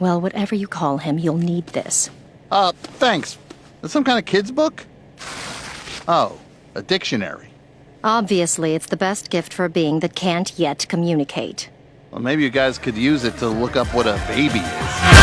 Well, whatever you call him, you'll need this. Uh, thanks. Is some kind of kid's book? Oh, a dictionary. Obviously, it's the best gift for a being that can't yet communicate. Well, maybe you guys could use it to look up what a baby is.